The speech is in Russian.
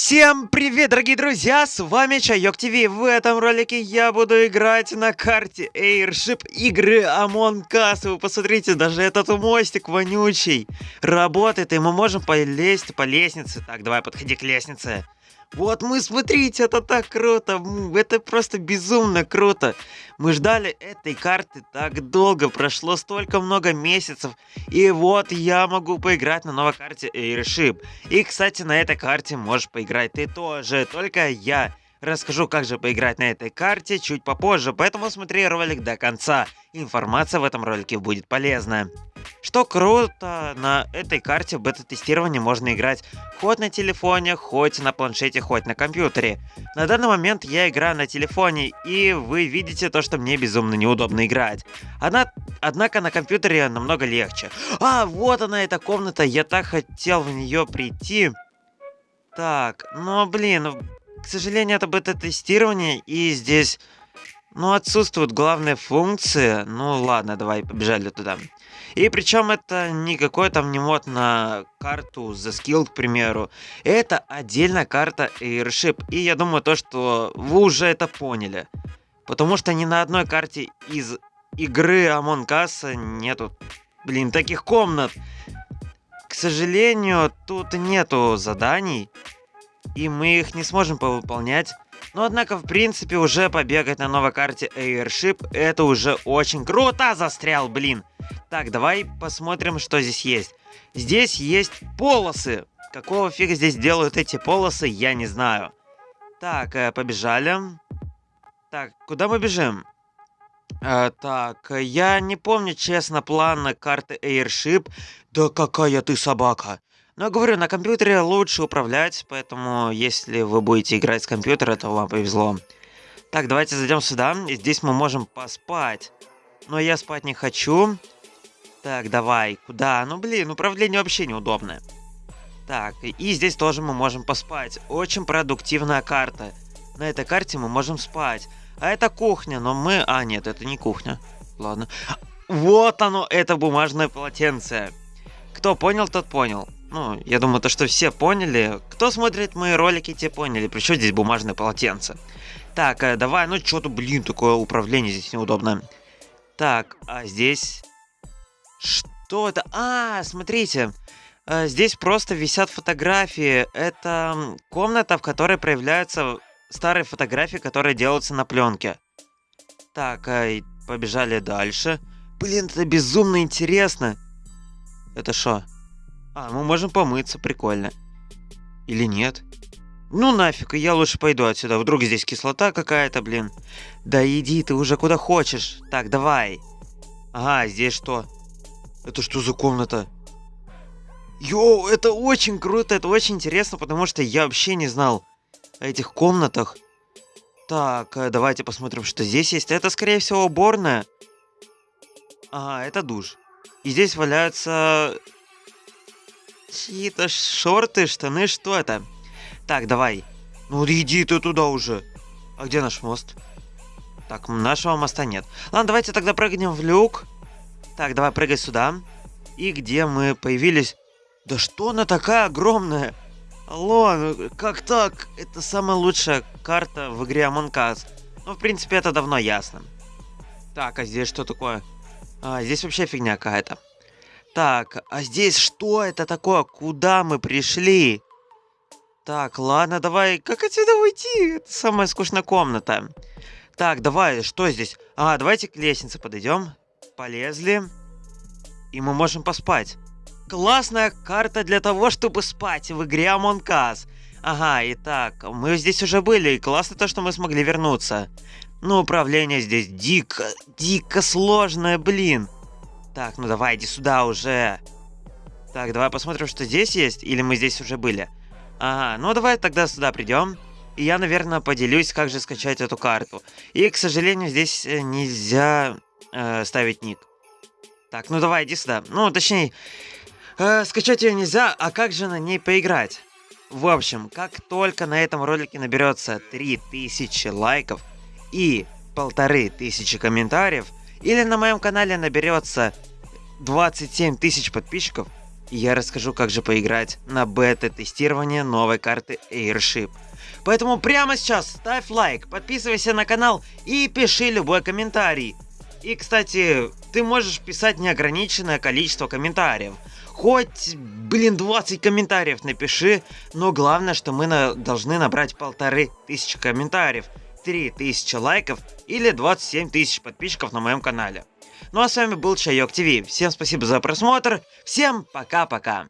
Всем привет, дорогие друзья, с вами Чайок ТВ. В этом ролике я буду играть на карте Airship игры Among Us. Вы посмотрите, даже этот мостик вонючий работает, и мы можем полезть по лестнице. Так, давай, подходи к лестнице. Вот мы, смотрите, это так круто, это просто безумно круто. Мы ждали этой карты так долго, прошло столько много месяцев, и вот я могу поиграть на новой карте Airship. И, кстати, на этой карте можешь поиграть ты тоже, только я. Расскажу, как же поиграть на этой карте чуть попозже, поэтому смотри ролик до конца. Информация в этом ролике будет полезная. Что круто, на этой карте в бета-тестировании можно играть хоть на телефоне, хоть на планшете, хоть на компьютере. На данный момент я играю на телефоне, и вы видите то, что мне безумно неудобно играть. Одна... Однако на компьютере намного легче. А, вот она эта комната, я так хотел в нее прийти. Так, ну блин, к сожалению, это бета-тестирование, и здесь, ну, отсутствуют главные функции. Ну, ладно, давай, побежали туда. И причем это не какой там не мод на карту The Skill, к примеру. Это отдельная карта Airship. И я думаю то, что вы уже это поняли. Потому что ни на одной карте из игры Among Us нету, блин, таких комнат. К сожалению, тут нету заданий и мы их не сможем повыполнять. Но однако, в принципе, уже побегать на новой карте Airship, это уже очень круто застрял, блин. Так, давай посмотрим, что здесь есть. Здесь есть полосы. Какого фига здесь делают эти полосы, я не знаю. Так, э, побежали. Так, куда мы бежим? Э, так, я не помню, честно, план карты Airship. Да какая ты собака. Но я говорю, на компьютере лучше управлять, поэтому если вы будете играть с компьютера, то вам повезло. Так, давайте зайдем сюда. И здесь мы можем поспать. Но я спать не хочу. Так, давай. Куда? Ну, блин, управление вообще неудобное. Так, и здесь тоже мы можем поспать. Очень продуктивная карта. На этой карте мы можем спать. А это кухня, но мы... А, нет, это не кухня. Ладно. Вот оно, это бумажное полотенце. Кто понял, тот понял. Ну, я думаю, то, что все поняли. Кто смотрит мои ролики, те поняли. Причем здесь бумажное полотенце. Так, э, давай, ну что-то, блин, такое управление здесь неудобное. Так, а здесь... Что это? А, смотрите. Э, здесь просто висят фотографии. Это комната, в которой проявляются старые фотографии, которые делаются на пленке. Так, э, побежали дальше. Блин, это безумно интересно. Это что? А, мы можем помыться, прикольно. Или нет? Ну нафиг, я лучше пойду отсюда. Вдруг здесь кислота какая-то, блин. Да иди ты уже куда хочешь. Так, давай. Ага, здесь что? Это что за комната? Йоу, это очень круто, это очень интересно, потому что я вообще не знал о этих комнатах. Так, э, давайте посмотрим, что здесь есть. Это, скорее всего, уборная. Ага, это душ. И здесь валяются Чьи-то шорты, штаны, что это? Так, давай. Ну иди ты туда уже. А где наш мост? Так, нашего моста нет. Ладно, давайте тогда прыгнем в люк. Так, давай прыгай сюда. И где мы появились? Да что она такая огромная? Алло, ну как так? Это самая лучшая карта в игре Among Us. Ну, в принципе, это давно ясно. Так, а здесь что такое? А, здесь вообще фигня какая-то. Так, а здесь что это такое? Куда мы пришли? Так, ладно, давай. Как отсюда уйти? Это самая скучная комната. Так, давай, что здесь? А, давайте к лестнице подойдем. Полезли. И мы можем поспать. Классная карта для того, чтобы спать в игре Among Us. Ага, итак, мы здесь уже были, и классно то, что мы смогли вернуться. Но управление здесь дико, дико сложное, блин. Так, ну давай, иди сюда уже. Так, давай посмотрим, что здесь есть, или мы здесь уже были. Ага, ну давай тогда сюда придем. И я, наверное, поделюсь, как же скачать эту карту. И, к сожалению, здесь э, нельзя э, ставить ник. Так, ну давай, иди сюда. Ну, точнее, э, скачать ее нельзя, а как же на ней поиграть? В общем, как только на этом ролике наберется 3000 лайков и полторы тысячи комментариев, или на моем канале наберется 27 тысяч подписчиков, я расскажу, как же поиграть на бета-тестирование новой карты Airship. Поэтому прямо сейчас ставь лайк, подписывайся на канал и пиши любой комментарий. И, кстати, ты можешь писать неограниченное количество комментариев. Хоть, блин, 20 комментариев напиши, но главное, что мы на, должны набрать полторы тысячи комментариев, 3000 лайков или 27 тысяч подписчиков на моем канале. Ну а с вами был Чайок ТВ. Всем спасибо за просмотр. Всем пока-пока.